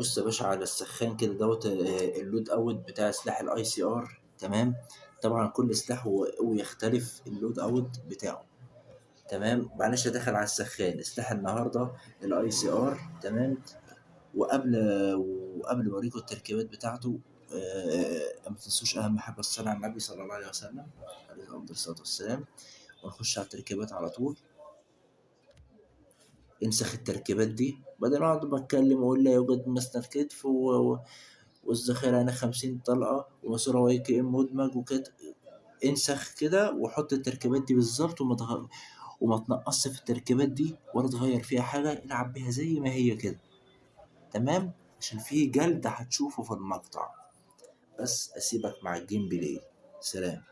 بص يا باشا على السخان كده دوت آه، ال loadout بتاع سلاح ال ACR تمام؟ طبعا كل سلاح ويختلف ال loadout بتاعه تمام؟ معلش داخل على السخان سلاح النهارده ال ACR تمام؟ وقبل وقبل ما أوريكم التركيبات بتاعته آه، ما تنسوش أهم حاجة الصلاة على النبي صلى الله عليه وسلم عليه افضل الصلاة والسلام. ونخش على التركيبات على طول. انسخ التركيبات دي. بدل ما أقعد بتكلم وأقول لا يوجد مسند كتف و... و- والذخيرة هنا خمسين طلقة وماسورة YKM مدمج وكده انسخ كده وحط التركيبات دي بالظبط وما. وما تنقصش في التركيبات دي ولا تغير فيها حاجة. العب بيها زي ما هي كده. تمام؟ عشان في جلد هتشوفه في المقطع. بس أسيبك مع ال gameplay. سلام.